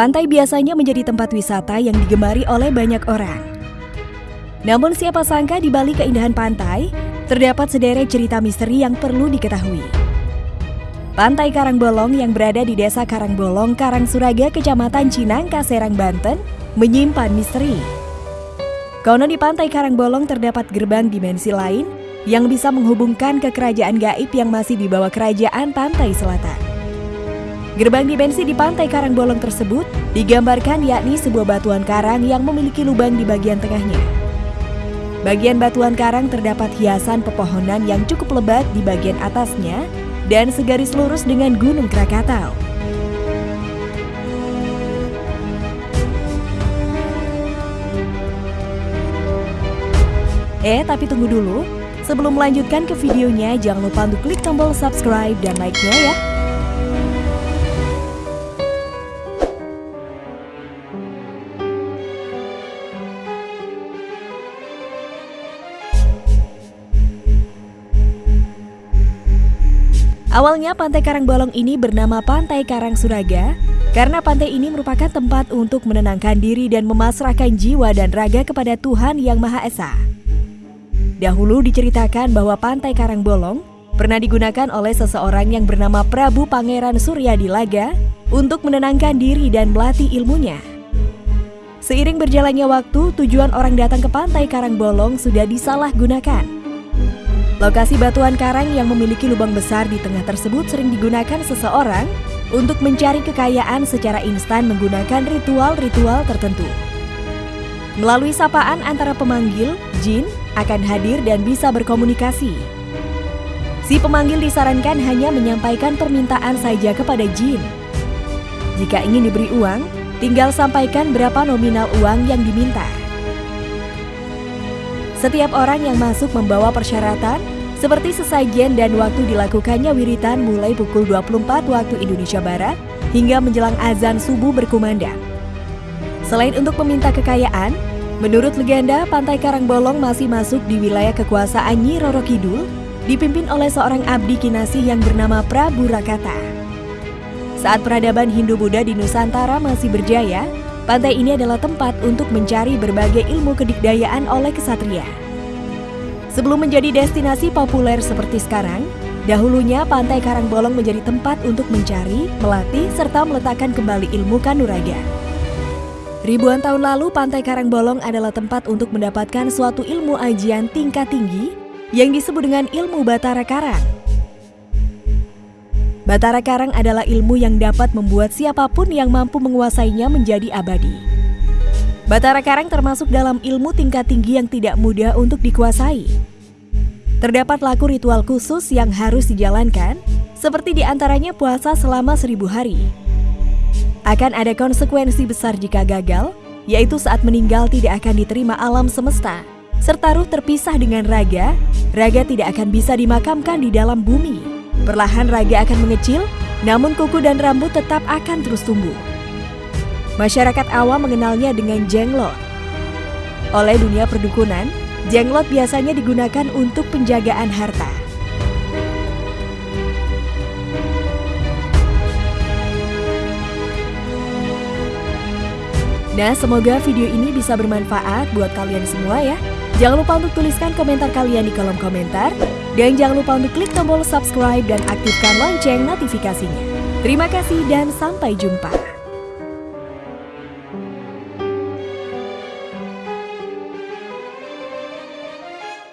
Pantai biasanya menjadi tempat wisata yang digemari oleh banyak orang. Namun siapa sangka di balik keindahan pantai, terdapat sederet cerita misteri yang perlu diketahui. Pantai Karangbolong yang berada di Desa Karangbolong, Karangsuraga, Kecamatan Cinangka, Serang, Banten, menyimpan misteri. Konon di Pantai Karangbolong terdapat gerbang dimensi lain yang bisa menghubungkan ke kerajaan gaib yang masih di bawah kerajaan pantai selatan. Gerbang dimensi di pantai Karangbolong tersebut digambarkan yakni sebuah batuan karang yang memiliki lubang di bagian tengahnya. Bagian batuan karang terdapat hiasan pepohonan yang cukup lebat di bagian atasnya dan segaris lurus dengan Gunung Krakatau. Eh, tapi tunggu dulu. Sebelum melanjutkan ke videonya, jangan lupa untuk klik tombol subscribe dan like-nya ya. Awalnya pantai Karangbolong ini bernama Pantai Karang Suraga karena pantai ini merupakan tempat untuk menenangkan diri dan memasrahkan jiwa dan raga kepada Tuhan Yang Maha Esa. Dahulu diceritakan bahwa Pantai Karangbolong pernah digunakan oleh seseorang yang bernama Prabu Pangeran Surya Dilaga untuk menenangkan diri dan melatih ilmunya. Seiring berjalannya waktu, tujuan orang datang ke Pantai Karangbolong sudah disalahgunakan. Lokasi batuan karang yang memiliki lubang besar di tengah tersebut sering digunakan seseorang untuk mencari kekayaan secara instan menggunakan ritual-ritual tertentu. Melalui sapaan antara pemanggil, jin akan hadir dan bisa berkomunikasi. Si pemanggil disarankan hanya menyampaikan permintaan saja kepada jin. Jika ingin diberi uang, tinggal sampaikan berapa nominal uang yang diminta. Setiap orang yang masuk membawa persyaratan seperti sesajen dan waktu dilakukannya wiritan mulai pukul 24 waktu Indonesia Barat hingga menjelang azan subuh berkumandang. Selain untuk meminta kekayaan, menurut legenda Pantai Karangbolong masih masuk di wilayah kekuasaan Nyi Roro Kidul dipimpin oleh seorang abdi kinasi yang bernama Prabu Rakata. Saat peradaban Hindu-Buddha di Nusantara masih berjaya, Pantai ini adalah tempat untuk mencari berbagai ilmu kedikdayaan oleh kesatria. Sebelum menjadi destinasi populer seperti sekarang, dahulunya Pantai Karangbolong menjadi tempat untuk mencari, melatih, serta meletakkan kembali ilmu kanuraga. Ribuan tahun lalu, Pantai Karangbolong adalah tempat untuk mendapatkan suatu ilmu ajian tingkat tinggi yang disebut dengan ilmu Batara Karang. Batara Karang adalah ilmu yang dapat membuat siapa pun yang mampu menguasainya menjadi abadi. Batara Karang termasuk dalam ilmu tingkat tinggi yang tidak mudah untuk dikuasai. Terdapat laku ritual khusus yang harus dijalankan, seperti di antaranya puasa selama seribu hari. Akan ada konsekuensi besar jika gagal, yaitu saat meninggal tidak akan diterima alam semesta, serta ruh terpisah dengan raga, raga tidak akan bisa dimakamkan di dalam bumi. Perlahan raga akan mengecil, namun kuku dan rambut tetap akan terus tumbuh. Masyarakat awam mengenalnya dengan jenglot. Oleh dunia perdukunan, jenglot biasanya digunakan untuk penjagaan harta. Nah, semoga video ini bisa bermanfaat buat kalian semua ya. Jangan lupa untuk tuliskan komentar kalian di kolom komentar. Dan jangan lupa untuk klik tombol subscribe dan aktifkan lonceng notifikasinya. Terima kasih dan sampai jumpa.